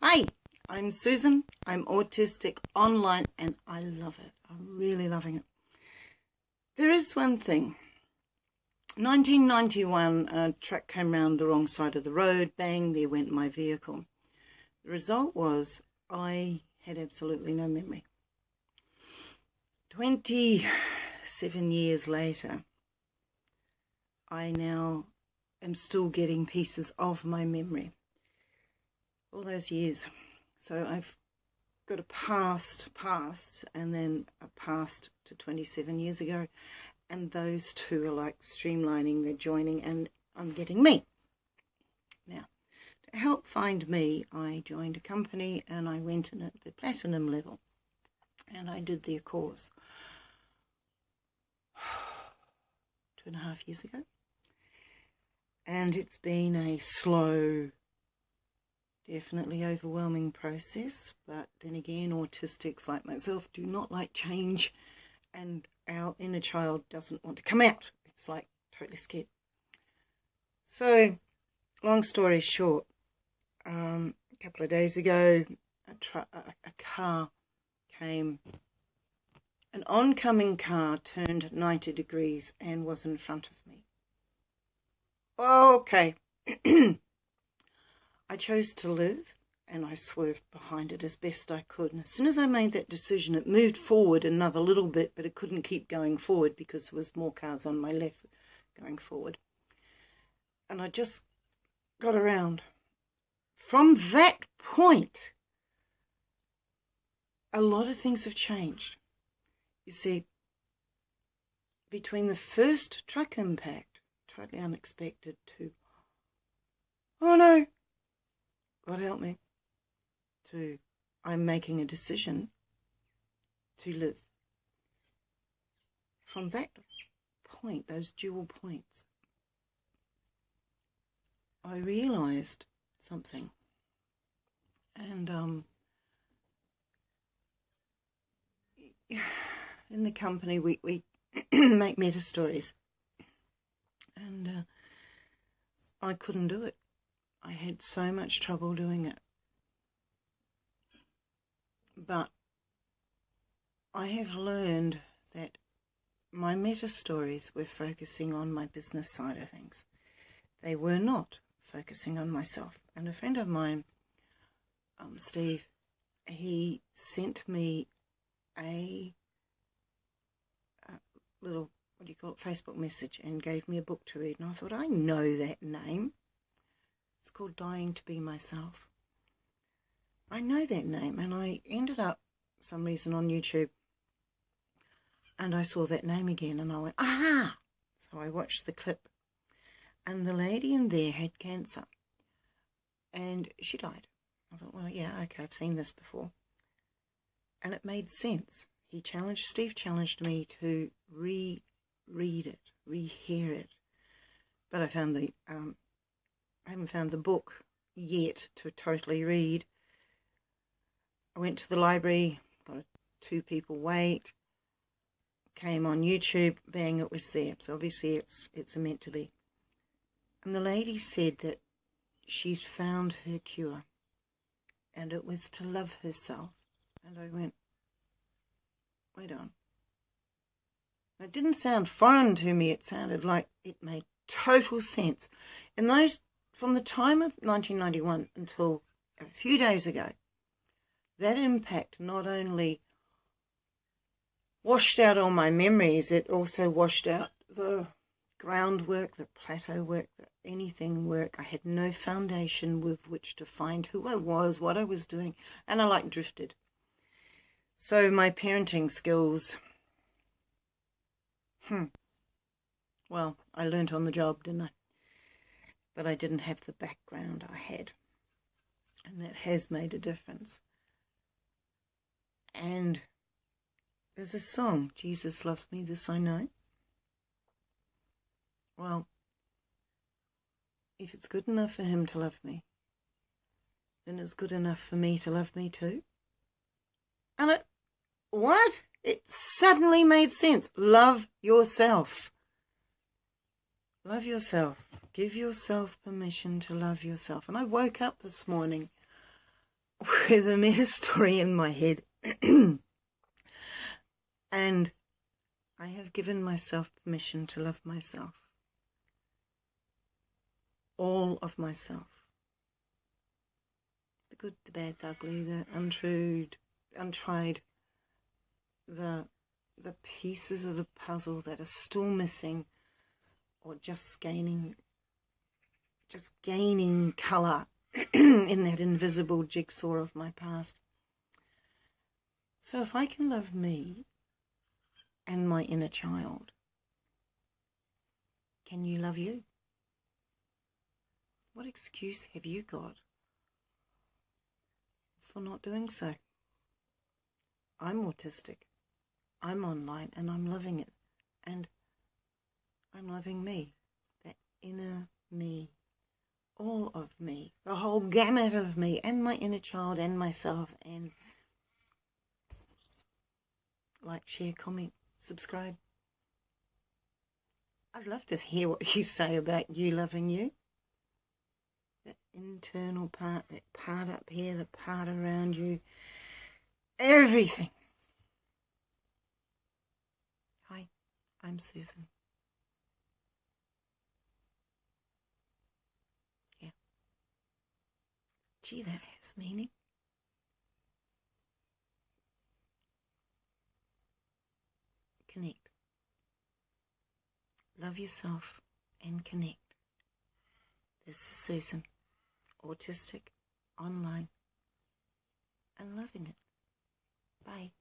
Hi, I'm Susan. I'm autistic online and I love it. I'm really loving it. There is one thing. 1991, a truck came round the wrong side of the road. Bang, there went my vehicle. The result was I had absolutely no memory. 27 years later, I now am still getting pieces of my memory all those years. So I've got a past, past, and then a past to 27 years ago. And those two are like streamlining, they're joining, and I'm getting me. Now, to help find me, I joined a company and I went in at the platinum level. And I did their course two and a half years ago. And it's been a slow definitely overwhelming process but then again autistics like myself do not like change and our inner child doesn't want to come out. It's like totally scared. So long story short um, a couple of days ago a, a car came an oncoming car turned 90 degrees and was in front of me. Okay I chose to live and I swerved behind it as best I could. And as soon as I made that decision, it moved forward another little bit, but it couldn't keep going forward because there was more cars on my left going forward. And I just got around. From that point, a lot of things have changed. You see, between the first truck impact, totally unexpected, to, oh no, God help me, to I'm making a decision to live. From that point, those dual points, I realized something. And um, in the company, we, we make meta stories. And uh, I couldn't do it. I had so much trouble doing it. But I have learned that my meta stories were focusing on my business side of things. They were not focusing on myself. And a friend of mine, um, Steve, he sent me a, a little, what do you call it, Facebook message and gave me a book to read. And I thought, I know that name. It's called Dying to Be Myself. I know that name and I ended up some reason on YouTube and I saw that name again and I went, aha! So I watched the clip and the lady in there had cancer and she died. I thought, well, yeah, okay, I've seen this before. And it made sense. He challenged, Steve challenged me to re-read it, re-hear it. But I found the um, I haven't found the book yet to totally read. I went to the library, got a two people wait, came on YouTube, bang, it was there. So obviously it's it's meant to be. And the lady said that she'd found her cure and it was to love herself. And I went, wait on. It didn't sound foreign to me. It sounded like it made total sense. In those from the time of 1991 until a few days ago, that impact not only washed out all my memories, it also washed out the groundwork, the plateau work, the anything work. I had no foundation with which to find who I was, what I was doing, and I like drifted. So my parenting skills, hmm, well, I learnt on the job, didn't I? But I didn't have the background I had. And that has made a difference. And there's a song, Jesus Loves Me, This I Know. Well, if it's good enough for him to love me, then it's good enough for me to love me too. And it, what? It suddenly made sense. Love yourself. Love yourself. Give yourself permission to love yourself. And I woke up this morning with a meta story in my head. and I have given myself permission to love myself. All of myself. The good, the bad, the ugly, the untrue, untried, the the pieces of the puzzle that are still missing or just gaining just gaining colour in that invisible jigsaw of my past. So if I can love me and my inner child, can you love you? What excuse have you got for not doing so? I'm autistic. I'm online and I'm loving it. And I'm loving me, that inner me, all of me, the whole gamut of me, and my inner child, and myself, and like, share, comment, subscribe. I'd love to hear what you say about you loving you. That internal part, that part up here, the part around you, everything. Hi, I'm Susan. Gee, that has meaning. Connect. Love yourself and connect. This is Susan, autistic, online, and loving it. Bye.